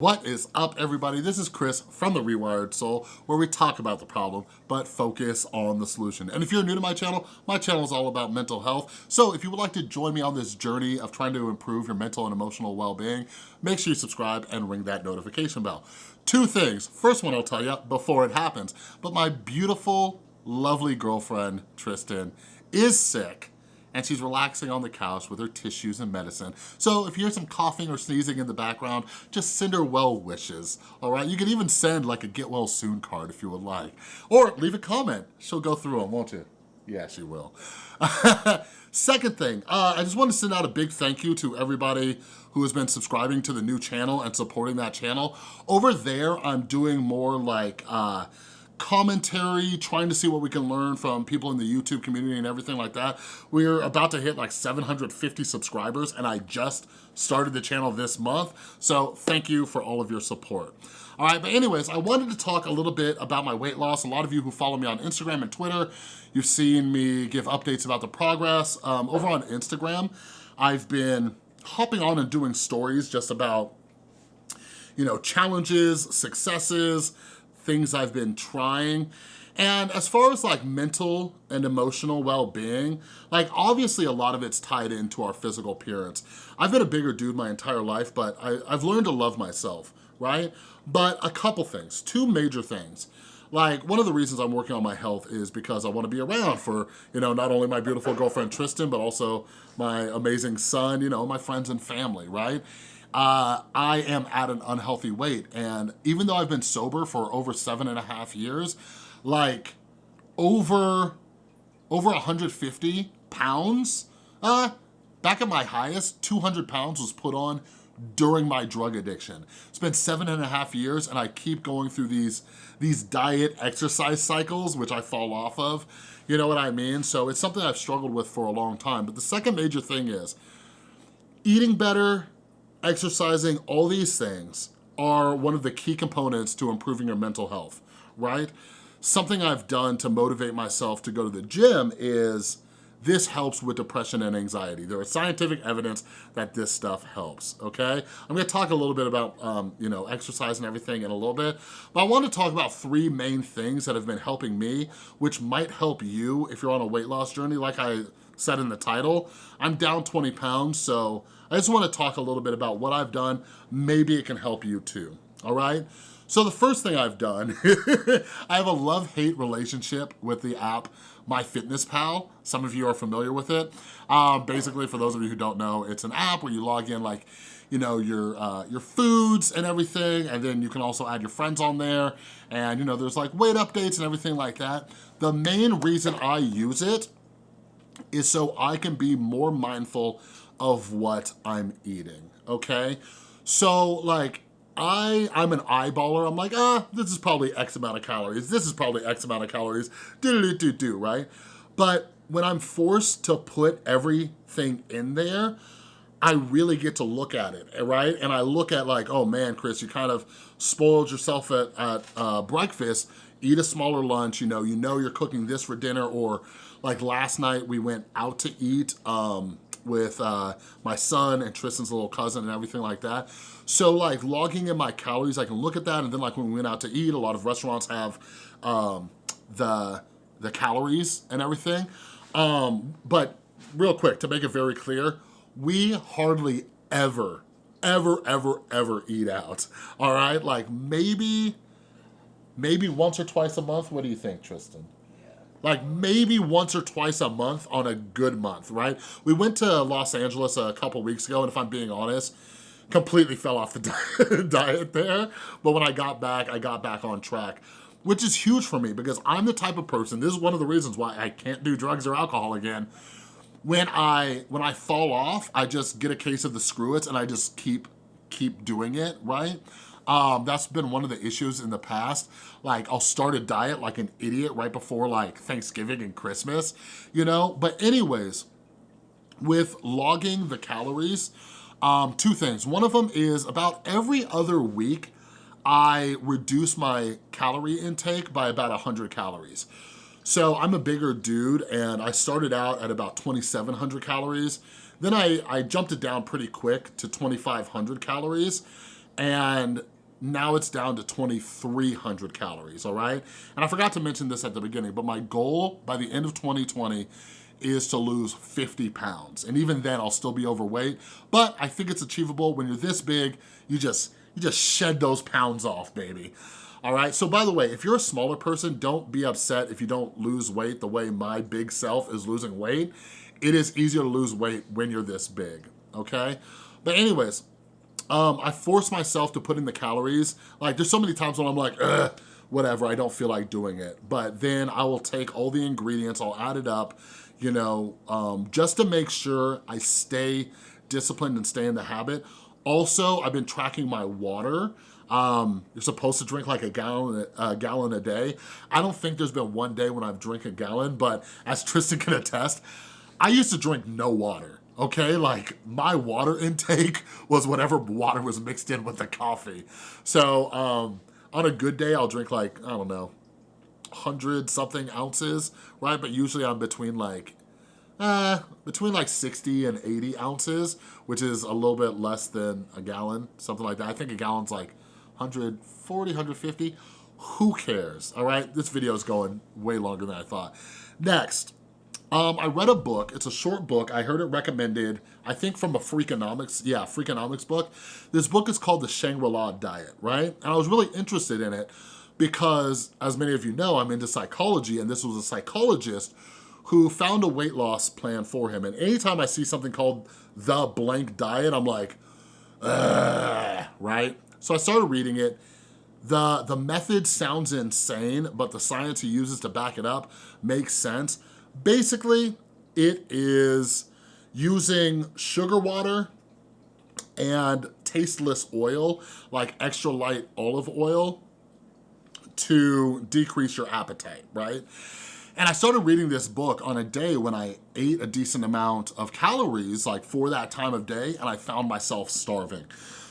What is up everybody? This is Chris from The Rewired Soul where we talk about the problem but focus on the solution. And if you're new to my channel, my channel is all about mental health. So if you would like to join me on this journey of trying to improve your mental and emotional well-being, make sure you subscribe and ring that notification bell. Two things. First one I'll tell you before it happens, but my beautiful, lovely girlfriend, Tristan, is sick and she's relaxing on the couch with her tissues and medicine. So if you hear some coughing or sneezing in the background, just send her well wishes, all right? You can even send like a get well soon card if you would like. Or leave a comment. She'll go through them, won't you? Yeah, she will. Second thing, uh, I just want to send out a big thank you to everybody who has been subscribing to the new channel and supporting that channel. Over there, I'm doing more like uh, commentary, trying to see what we can learn from people in the YouTube community and everything like that. We're about to hit like 750 subscribers and I just started the channel this month. So thank you for all of your support. All right, but anyways, I wanted to talk a little bit about my weight loss. A lot of you who follow me on Instagram and Twitter, you've seen me give updates about the progress. Um, over on Instagram, I've been hopping on and doing stories just about you know, challenges, successes, things I've been trying. And as far as like mental and emotional well-being, like obviously a lot of it's tied into our physical appearance. I've been a bigger dude my entire life, but I, I've learned to love myself, right? But a couple things, two major things. Like one of the reasons I'm working on my health is because I wanna be around for, you know, not only my beautiful girlfriend Tristan, but also my amazing son, you know, my friends and family, right? Uh, I am at an unhealthy weight. And even though I've been sober for over seven and a half years, like over, over 150 pounds, uh, back at my highest, 200 pounds was put on during my drug addiction. It's been seven and a half years and I keep going through these, these diet exercise cycles, which I fall off of. You know what I mean? So it's something I've struggled with for a long time. But the second major thing is eating better, exercising, all these things are one of the key components to improving your mental health, right? Something I've done to motivate myself to go to the gym is this helps with depression and anxiety. There is scientific evidence that this stuff helps, okay? I'm gonna talk a little bit about, um, you know, exercise and everything in a little bit, but I want to talk about three main things that have been helping me, which might help you if you're on a weight loss journey. Like I said in the title, I'm down 20 pounds, so I just wanna talk a little bit about what I've done. Maybe it can help you too, all right? So the first thing I've done, I have a love-hate relationship with the app MyFitnessPal. Some of you are familiar with it. Um, basically, for those of you who don't know, it's an app where you log in like, you know, your, uh, your foods and everything, and then you can also add your friends on there, and you know, there's like weight updates and everything like that. The main reason I use it is so I can be more mindful of what I'm eating, okay? So like, I, I'm an eyeballer. I'm like, ah, this is probably X amount of calories. This is probably X amount of calories, do do do do, right? But when I'm forced to put everything in there, I really get to look at it, right? And I look at like, oh man, Chris, you kind of spoiled yourself at, at uh, breakfast, eat a smaller lunch, you know, you know you're cooking this for dinner, or like last night we went out to eat, um, with uh, my son and Tristan's little cousin and everything like that. So like logging in my calories, I can look at that and then like when we went out to eat, a lot of restaurants have um, the, the calories and everything. Um, but real quick, to make it very clear, we hardly ever, ever, ever, ever eat out, all right? Like maybe, maybe once or twice a month. What do you think, Tristan? Like maybe once or twice a month on a good month, right? We went to Los Angeles a couple weeks ago, and if I'm being honest, completely fell off the diet there. But when I got back, I got back on track, which is huge for me because I'm the type of person, this is one of the reasons why I can't do drugs or alcohol again. When I, when I fall off, I just get a case of the Screw-Its and I just keep, keep doing it, right? Um, that's been one of the issues in the past. Like I'll start a diet like an idiot right before like Thanksgiving and Christmas, you know? But anyways, with logging the calories, um, two things. One of them is about every other week, I reduce my calorie intake by about 100 calories. So I'm a bigger dude and I started out at about 2,700 calories. Then I, I jumped it down pretty quick to 2,500 calories. and now it's down to 2,300 calories, all right? And I forgot to mention this at the beginning, but my goal by the end of 2020 is to lose 50 pounds. And even then I'll still be overweight, but I think it's achievable. When you're this big, you just, you just shed those pounds off, baby. All right, so by the way, if you're a smaller person, don't be upset if you don't lose weight the way my big self is losing weight. It is easier to lose weight when you're this big, okay? But anyways, um, I force myself to put in the calories. Like there's so many times when I'm like, whatever, I don't feel like doing it. But then I will take all the ingredients, I'll add it up, you know, um, just to make sure I stay disciplined and stay in the habit. Also, I've been tracking my water. Um, you're supposed to drink like a gallon, a gallon a day. I don't think there's been one day when I've drank a gallon, but as Tristan can attest, I used to drink no water okay? Like my water intake was whatever water was mixed in with the coffee. So um, on a good day, I'll drink like, I don't know, 100 something ounces, right? But usually I'm between like, uh, between like 60 and 80 ounces, which is a little bit less than a gallon, something like that. I think a gallon's like 140, 150. Who cares, all right? This video is going way longer than I thought. Next, um, I read a book, it's a short book, I heard it recommended, I think from a Freakonomics, yeah, Freakonomics book. This book is called The Shangri-La Diet, right? And I was really interested in it because, as many of you know, I'm into psychology and this was a psychologist who found a weight loss plan for him. And anytime I see something called The Blank Diet, I'm like, right? So I started reading it. The, the method sounds insane, but the science he uses to back it up makes sense. Basically, it is using sugar water and tasteless oil, like extra light olive oil, to decrease your appetite, right? And I started reading this book on a day when I ate a decent amount of calories, like for that time of day, and I found myself starving.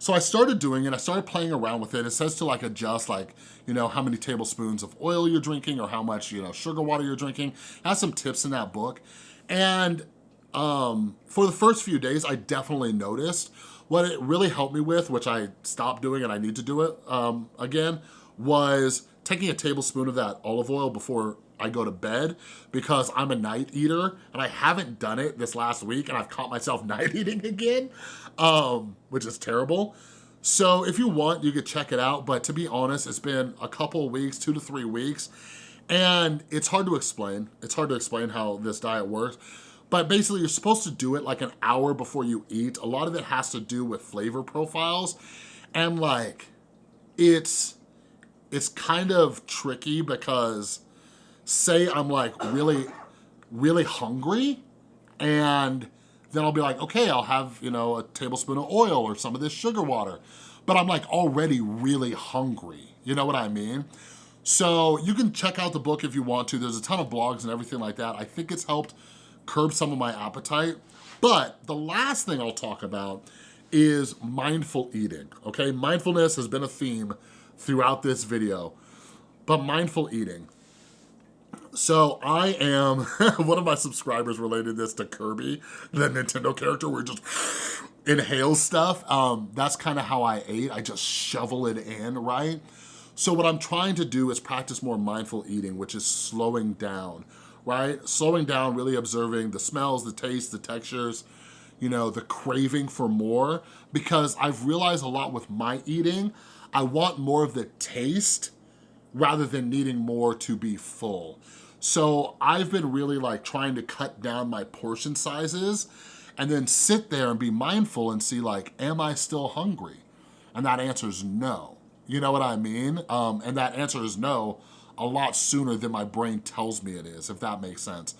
So I started doing it, I started playing around with it. It says to like adjust like, you know, how many tablespoons of oil you're drinking or how much, you know, sugar water you're drinking. Has some tips in that book. And um, for the first few days, I definitely noticed what it really helped me with, which I stopped doing and I need to do it um, again, was taking a tablespoon of that olive oil before I go to bed because I'm a night eater and I haven't done it this last week and I've caught myself night eating again, um, which is terrible. So if you want, you could check it out. But to be honest, it's been a couple weeks, two to three weeks, and it's hard to explain. It's hard to explain how this diet works. But basically, you're supposed to do it like an hour before you eat. A lot of it has to do with flavor profiles. And like, it's, it's kind of tricky because say I'm like really, really hungry and then I'll be like, okay, I'll have, you know, a tablespoon of oil or some of this sugar water. But I'm like already really hungry. You know what I mean? So you can check out the book if you want to. There's a ton of blogs and everything like that. I think it's helped curb some of my appetite. But the last thing I'll talk about is mindful eating, okay? Mindfulness has been a theme throughout this video, but mindful eating. So I am, one of my subscribers related this to Kirby, the Nintendo character where just inhales stuff. Um, that's kind of how I ate. I just shovel it in, right? So what I'm trying to do is practice more mindful eating, which is slowing down, right? Slowing down, really observing the smells, the tastes, the textures, you know, the craving for more, because I've realized a lot with my eating, I want more of the taste rather than needing more to be full. So I've been really like trying to cut down my portion sizes and then sit there and be mindful and see like, am I still hungry? And that answer is no. You know what I mean? Um, and that answer is no a lot sooner than my brain tells me it is, if that makes sense.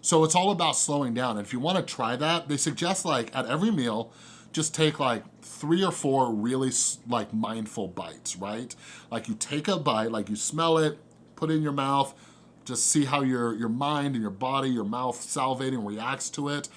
So it's all about slowing down. And if you wanna try that, they suggest like at every meal, just take like three or four really like mindful bites, right? Like you take a bite, like you smell it, put it in your mouth, just see how your, your mind and your body, your mouth salivating reacts to it.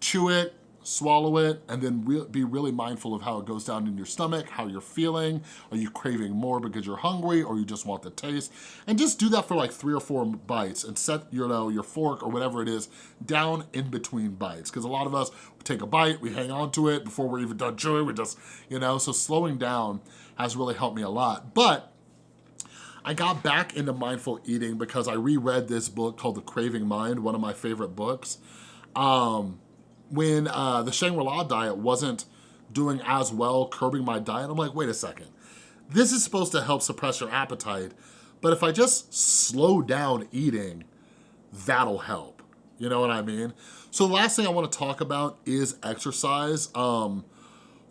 Chew it, swallow it, and then re be really mindful of how it goes down in your stomach, how you're feeling. Are you craving more because you're hungry or you just want the taste? And just do that for like three or four bites and set your, you know, your fork or whatever it is down in between bites. Because a lot of us take a bite, we hang on to it before we're even done chewing, we just, you know, so slowing down has really helped me a lot. But I got back into mindful eating because I reread this book called The Craving Mind, one of my favorite books. Um, when uh, the Shangri-La diet wasn't doing as well curbing my diet, I'm like, wait a second. This is supposed to help suppress your appetite, but if I just slow down eating, that'll help. You know what I mean? So the last thing I wanna talk about is exercise. Um,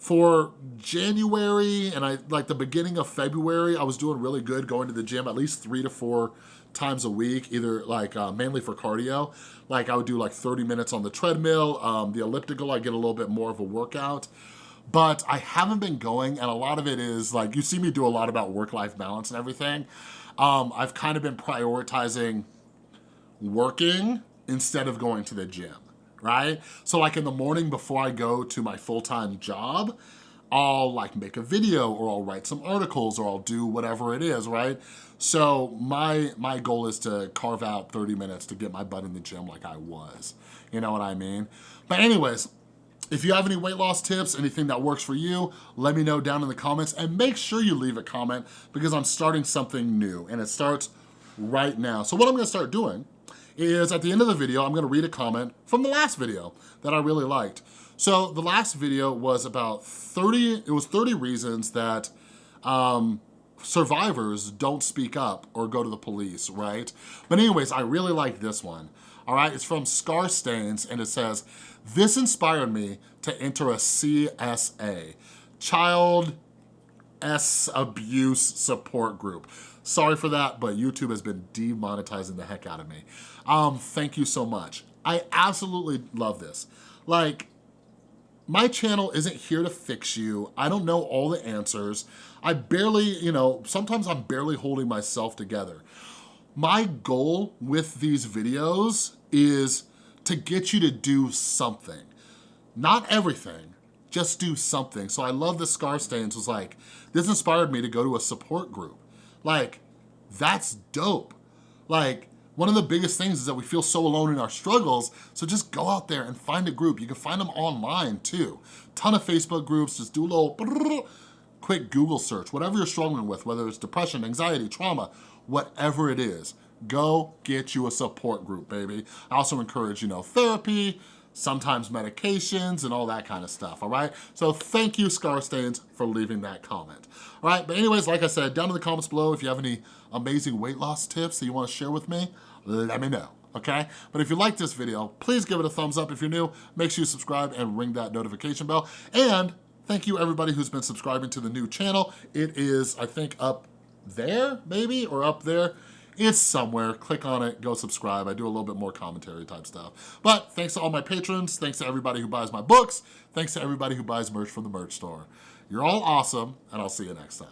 for January and I like the beginning of February, I was doing really good going to the gym at least three to four times a week, either like uh, mainly for cardio. Like I would do like 30 minutes on the treadmill, um, the elliptical, I get a little bit more of a workout but I haven't been going and a lot of it is like, you see me do a lot about work-life balance and everything. Um, I've kind of been prioritizing working instead of going to the gym, right? So like in the morning before I go to my full-time job, I'll like make a video or I'll write some articles or I'll do whatever it is, right? So my, my goal is to carve out 30 minutes to get my butt in the gym like I was. You know what I mean? But anyways, if you have any weight loss tips, anything that works for you, let me know down in the comments and make sure you leave a comment because I'm starting something new and it starts right now. So what I'm gonna start doing is at the end of the video, I'm gonna read a comment from the last video that I really liked. So the last video was about 30, it was 30 reasons that um, survivors don't speak up or go to the police, right? But anyways, I really like this one, all right? It's from Scar Stains and it says, this inspired me to enter a CSA, Child S Abuse Support Group. Sorry for that, but YouTube has been demonetizing the heck out of me. Um, thank you so much. I absolutely love this. Like, my channel isn't here to fix you. I don't know all the answers. I barely, you know, sometimes I'm barely holding myself together. My goal with these videos is to get you to do something. Not everything, just do something. So I love the Scar Stains was like, this inspired me to go to a support group. Like, that's dope. Like, one of the biggest things is that we feel so alone in our struggles, so just go out there and find a group. You can find them online too. Ton of Facebook groups, just do a little quick Google search, whatever you're struggling with, whether it's depression, anxiety, trauma, whatever it is, go get you a support group, baby. I also encourage, you know, therapy, sometimes medications and all that kind of stuff, all right? So thank you, Scar Stains, for leaving that comment. All right, but anyways, like I said, down in the comments below, if you have any amazing weight loss tips that you wanna share with me, let me know, okay? But if you like this video, please give it a thumbs up. If you're new, make sure you subscribe and ring that notification bell. And thank you everybody who's been subscribing to the new channel. It is, I think, up there, maybe, or up there. It's somewhere. Click on it, go subscribe. I do a little bit more commentary type stuff. But thanks to all my patrons. Thanks to everybody who buys my books. Thanks to everybody who buys merch from the merch store. You're all awesome, and I'll see you next time.